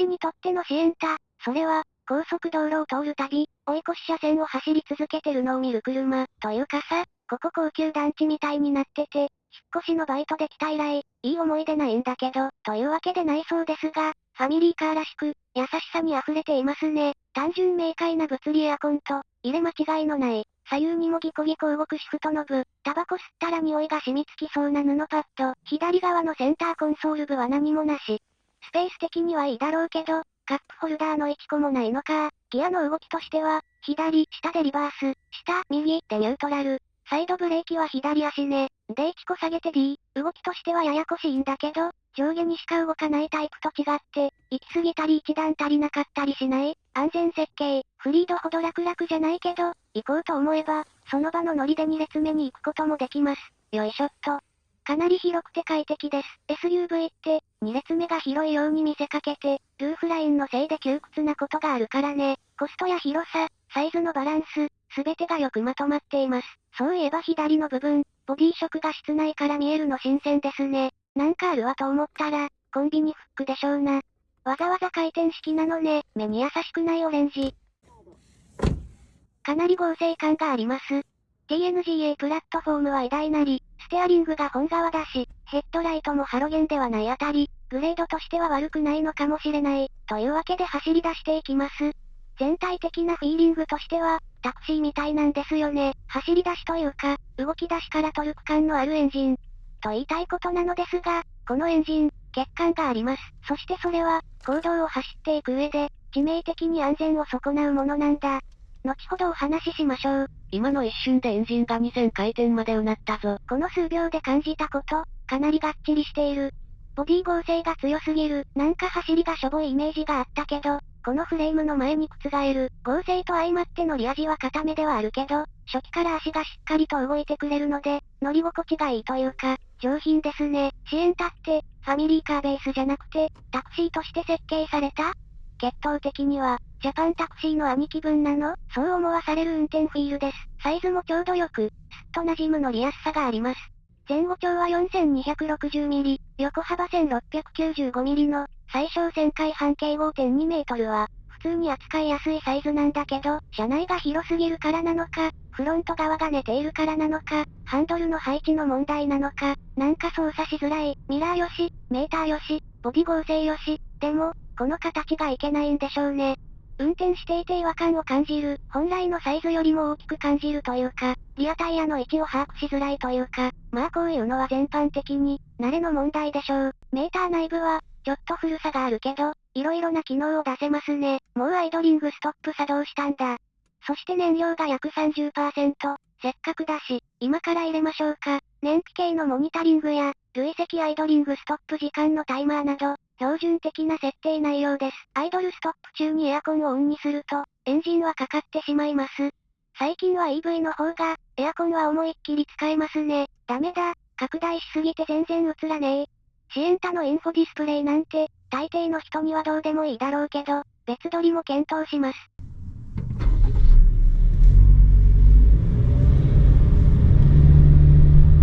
私にとってのシエンタ、それは、高速道路を通るたび、追い越し車線を走り続けてるのを見る車、というかさ、ここ高級団地みたいになってて、引っ越しのバイトで来た以来、いい思い出ないんだけど、というわけでないそうですが、ファミリーカーらしく、優しさに溢れていますね。単純明快な物理エアコンと、入れ間違いのない、左右にもギコギコ動くシフトノブ、タバコ吸ったら匂いが染みつきそうな布パッド、左側のセンターコンソール部は何もなし。スペース的にはいいだろうけど、カップホルダーの1個もないのか。ギアの動きとしては、左、下でリバース、下、右でニュートラル。サイドブレーキは左足ね。で1個下げて D。動きとしてはややこしいんだけど、上下にしか動かないタイプと違って、行き過ぎたり一段足りなかったりしない。安全設計、フリードほど楽々じゃないけど、行こうと思えば、その場のノリで2列目に行くこともできます。よいしょっと。かなり広くて快適です。SUV って、2列目が広いように見せかけて、ルーフラインのせいで窮屈なことがあるからね。コストや広さ、サイズのバランス、すべてがよくまとまっています。そういえば左の部分、ボディ色が室内から見えるの新鮮ですね。なんかあるわと思ったら、コンビニフックでしょうな。わざわざ回転式なのね、目に優しくないオレンジ。かなり合成感があります。TNGA プラットフォームは偉大なり、ステアリングが本側だし、ヘッドライトもハロゲンではないあたり、グレードとしては悪くないのかもしれない、というわけで走り出していきます。全体的なフィーリングとしては、タクシーみたいなんですよね。走り出しというか、動き出しからトルク感のあるエンジン。と言いたいことなのですが、このエンジン、欠陥があります。そしてそれは、行動を走っていく上で、致命的に安全を損なうものなんだ。後ほどお話ししましょう。今の一瞬でエンジンが2000回転までうなったぞ。この数秒で感じたこと、かなりがっちりしている。ボディ合成が強すぎる。なんか走りがしょぼいイメージがあったけど、このフレームの前に覆る。合成と相まって乗り味は固めではあるけど、初期から足がしっかりと動いてくれるので、乗り心地がいいというか、上品ですね。シエンタって、ファミリーカーベースじゃなくて、タクシーとして設計された血統的には、ジャパンタクシーの兄貴分なの？そう思わされる運転フィールです。サイズもちょうどよく、すっと馴染む乗りやすさがあります。前後長は 4260mm、横幅 1695mm の、最小旋回半径5.2メートルは、普通に扱いやすいサイズなんだけど、車内が広すぎるからなのか、フロント側が寝ているからなのか、ハンドルの配置の問題なのか、なんか操作しづらい、ミラーよし、メーターよし、ボディ合成よし、でも、この形がいけないんでしょうね。運転していて違和感を感じる、本来のサイズよりも大きく感じるというか、リアタイヤの位置を把握しづらいというか、まあこういうのは全般的に、慣れの問題でしょう。メーター内部は、ちょっと古さがあるけど、色々な機能を出せますね。もうアイドリングストップ作動したんだ。そして燃料が約30%。せっかくだし、今から入れましょうか。燃費系のモニタリングや、累積アイドリングストップ時間のタイマーなど、標準的な設定内容です。アイドルストップ中にエアコンをオンにすると、エンジンはかかってしまいます。最近は EV の方が、エアコンは思いっきり使えますね。ダメだ、拡大しすぎて全然映らねえ。シエンタのインフォディスプレイなんて、大抵の人にはどうでもいいだろうけど、別撮りも検討します。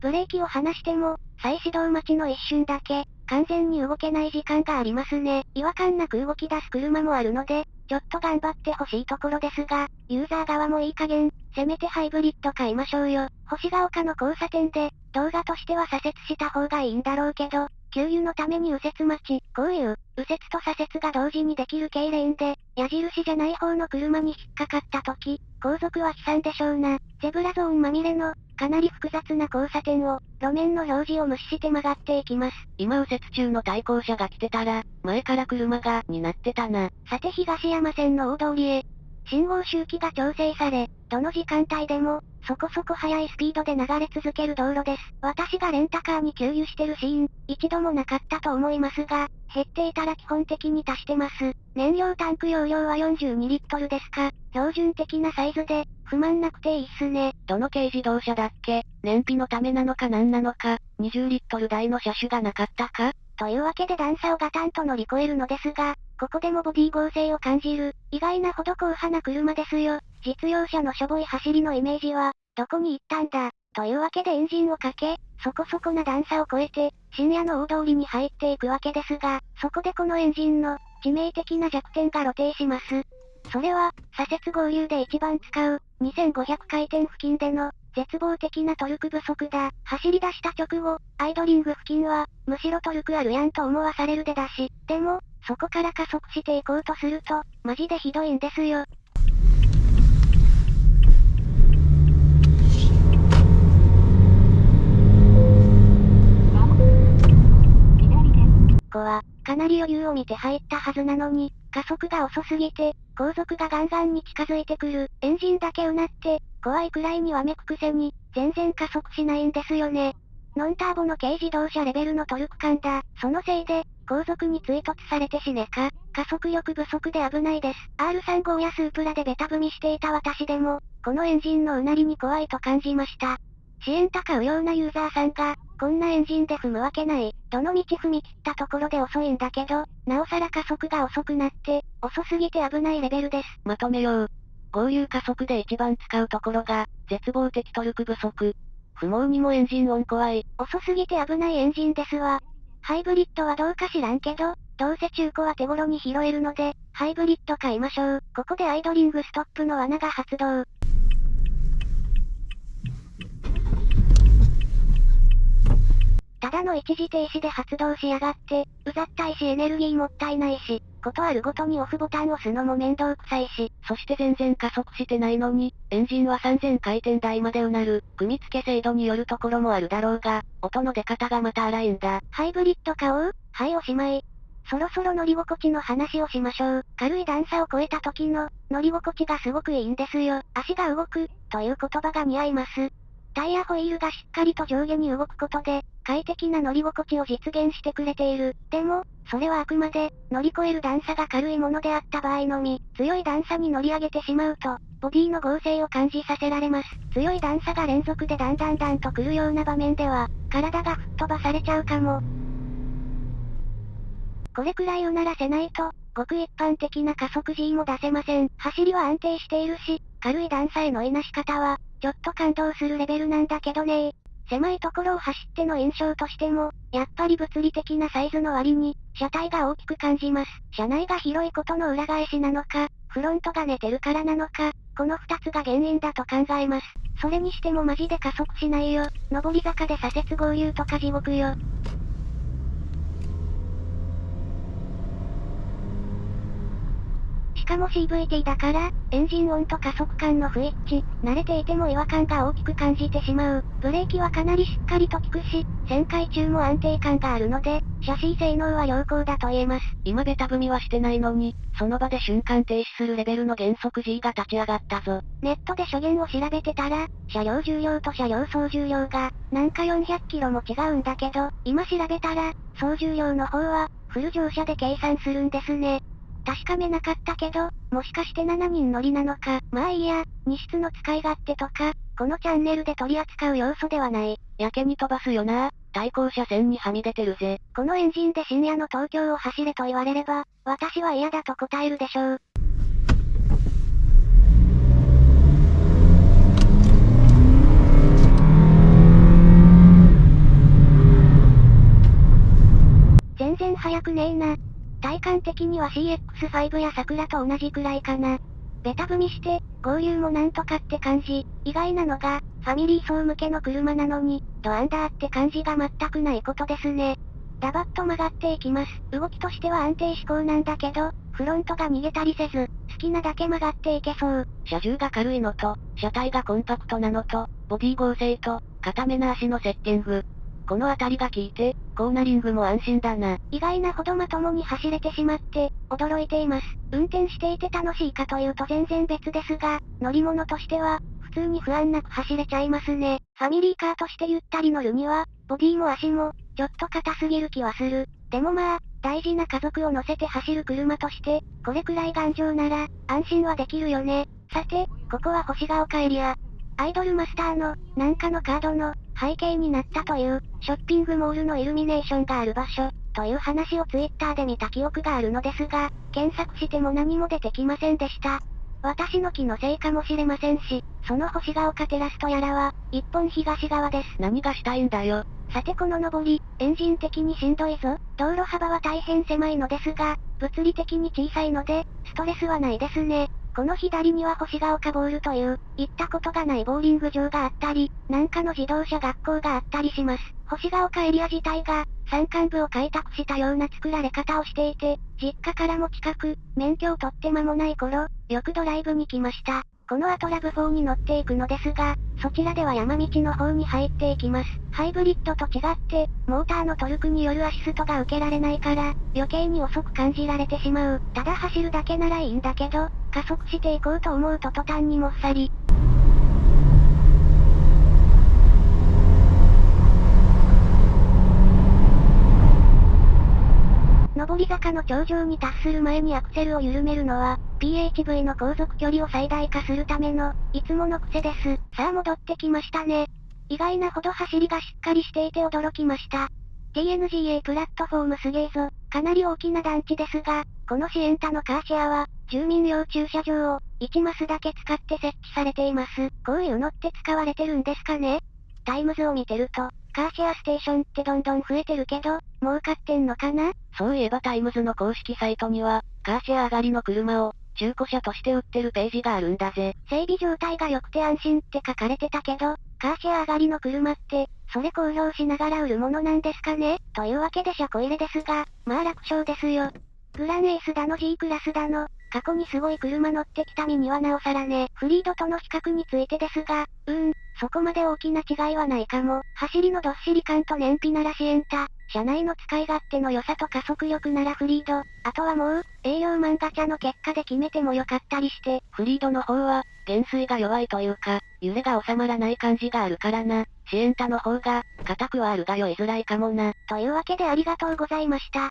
ブレーキを離しても、再始動待ちの一瞬だけ、完全に動けない時間がありますね。違和感なく動き出す車もあるので、ちょっと頑張ってほしいところですが、ユーザー側もいい加減、せめてハイブリッド買いましょうよ。星ヶ丘の交差点で、動画としては左折した方がいいんだろうけど、給油のために右折待ち、こういう、右折と左折が同時にできる系レーンで、矢印じゃない方の車に引っかかった時、後続は悲惨でしょうな。ゼブラゾーンまみれの、かなり複雑な交差点を、路面の表示を無視して曲がっていきます。今右折中の対向車が来てたら、前から車が、になってたな。さて東山線の大通りへ。信号周期が調整され、どの時間帯でも、そこそこ速いスピードで流れ続ける道路です。私がレンタカーに給油してるシーン、一度もなかったと思いますが、減っていたら基本的に足してます。燃料タンク容量は42リットルですか、標準的なサイズで、不満なくていいっすね。どの軽自動車だっけ？燃費のためなのか何なのか、20リットル台の車種がなかったか？というわけで段差をガタンと乗り越えるのですが、ここでもボディ合成を感じる、意外なほど硬派な車ですよ。実用車のしょぼい走りのイメージは、どこに行ったんだ。というわけでエンジンをかけ、そこそこな段差を越えて、深夜の大通りに入っていくわけですが、そこでこのエンジンの、致命的な弱点が露呈します。それは、左折合流で一番使う、2500回転付近での、絶望的なトルク不足だ。走り出した直後、アイドリング付近は、むしろトルクあるやんと思わされる出だし。でも、そこから加速していこうとすると、マジでひどいんですよ。は、かなり余裕を見て入ったはずなのに、加速が遅すぎて、後続がガンガンに近づいてくる。エンジンだけうなって、怖いくらいにわめくくせに、全然加速しないんですよね。ノンターボの軽自動車レベルのトルク感だ。そのせいで、後続に追突されて死ねか。加速力不足で危ないです。R35 やスープラでベタ踏みしていた私でも、このエンジンのうなりに怖いと感じました。支援高うようなユーザーさんが、こんなエンジンで踏むわけない。どの道踏み切ったところで遅いんだけど、なおさら加速が遅くなって、遅すぎて危ないレベルです。まとめよう。合流加速で一番使うところが、絶望的トルク不足。不毛にもエンジン音怖い。遅すぎて危ないエンジンですわ。ハイブリッドはどうか知らんけど、どうせ中古は手頃に拾えるので、ハイブリッド買いましょう。ここでアイドリングストップの罠が発動。ただの一時停止で発動しやがって、うざったいしエネルギーもったいないし、ことあるごとにオフボタンを押すのも面倒くさいし、そして全然加速してないのに、エンジンは3000回転台までうなる、組み付け精度によるところもあるだろうが、音の出方がまた荒いんだ。ハイブリッド買おう？はいおしまい。そろそろ乗り心地の話をしましょう。軽い段差を超えた時の、乗り心地がすごくいいんですよ。足が動く、という言葉が似合います。タイヤホイールがしっかりと上下に動くことで、快適な乗り心地を実現してくれている。でも、それはあくまで、乗り越える段差が軽いものであった場合のみ、強い段差に乗り上げてしまうと、ボディの合成を感じさせられます。強い段差が連続でだんだんだんと来るような場面では、体が吹っ飛ばされちゃうかも。これくらいうならせないと、ごく一般的な加速 G も出せません。走りは安定しているし、軽い段差へのいなし方は、ちょっと感動するレベルなんだけどね狭いところを走っての印象としても、やっぱり物理的なサイズの割に、車体が大きく感じます。車内が広いことの裏返しなのか、フロントが寝てるからなのか、この二つが原因だと考えます。それにしてもマジで加速しないよ。上り坂で左折合流とか地獄よ。かも CVT だから、エンジン音と加速感の不一致、慣れていても違和感が大きく感じてしまう。ブレーキはかなりしっかりと効くし、旋回中も安定感があるので、シャシー性能は良好だと言えます。今ベタ踏みはしてないのに、その場で瞬間停止するレベルの減速 G が立ち上がったぞ。ネットで初言を調べてたら、車両重量と車両総重量が、なんか400キロも違うんだけど、今調べたら、総重量の方は、フル乗車で計算するんですね。確かめなかったけど、もしかして7人乗りなのか。まあいいや、荷室の使い勝手とか、このチャンネルで取り扱う要素ではない。やけに飛ばすよな。対向車線にはみ出てるぜ。このエンジンで深夜の東京を走れと言われれば、私は嫌だと答えるでしょう。全然速くねえな。体感的には CX5 や桜と同じくらいかな。ベタ踏みして、合流もなんとかって感じ。意外なのが、ファミリー層向けの車なのに、ドアンダーって感じが全くないことですね。ダバッと曲がっていきます。動きとしては安定志向なんだけど、フロントが逃げたりせず、好きなだけ曲がっていけそう。車重が軽いのと、車体がコンパクトなのと、ボディ合成と、固めな足のセッティング。この辺りが効いて、コーナリングも安心だな。意外なほどまともに走れてしまって、驚いています。運転していて楽しいかというと全然別ですが、乗り物としては、普通に不安なく走れちゃいますね。ファミリーカーとしてゆったり乗るには、ボディも足も、ちょっと硬すぎる気はする。でもまあ、大事な家族を乗せて走る車として、これくらい頑丈なら、安心はできるよね。さて、ここは星が丘エリア。アイドルマスターの、なんかのカードの、背景になったという、ショッピングモールのイルミネーションがある場所、という話をツイッターで見た記憶があるのですが、検索しても何も出てきませんでした。私の気のせいかもしれませんし、その星が丘テラスとやらは、一本東側です。何がしたいんだよ。さてこの上り、エンジン的にしんどいぞ。道路幅は大変狭いのですが、物理的に小さいので、ストレスはないですね。この左には星ヶ丘ボールという、行ったことがないボーリング場があったり、なんかの自動車学校があったりします。星ヶ丘エリア自体が、山間部を開拓したような作られ方をしていて、実家からも近く、免許を取って間もない頃、よくドライブに来ました。この後ラブ4に乗っていくのですが、そちらでは山道の方に入っていきます。ハイブリッドと違って、モーターのトルクによるアシストが受けられないから、余計に遅く感じられてしまう。ただ走るだけならいいんだけど、加速していこうと思うと途端にもっさり。上り坂の頂上に達する前にアクセルを緩めるのは、PHV の航続距離を最大化するための、いつもの癖です。さあ戻ってきましたね。意外なほど走りがしっかりしていて驚きました。TNGA プラットフォームすげえぞ。かなり大きな団地ですが、このシエンタのカーシェアは、住民用駐車場を、1マスだけ使って設置されています。こういうのって使われてるんですかね？タイムズを見てると、カーシェアステーションってどんどん増えてるけど、儲かってんのかな？そういえばタイムズの公式サイトには、カーシェア上がりの車を、中古車として売ってるページがあるんだぜ。整備状態が良くて安心って書かれてたけど、カーシェア上がりの車って、それ公表しながら売るものなんですかね？というわけで車庫入れですが、まあ楽勝ですよ。グランエースだの G クラスだの、過去にすごい車乗ってきた身にはなおさらね。フリードとの比較についてですが、うーん、そこまで大きな違いはないかも。走りのどっしり感と燃費ならシエンタ。車内の使い勝手の良さと加速力ならフリード。あとはもう、営業マンガチャの結果で決めてもよかったりして。フリードの方は、減衰が弱いというか、揺れが収まらない感じがあるからな。シエンタの方が、硬くはあるが酔いづらいかもな。というわけでありがとうございました。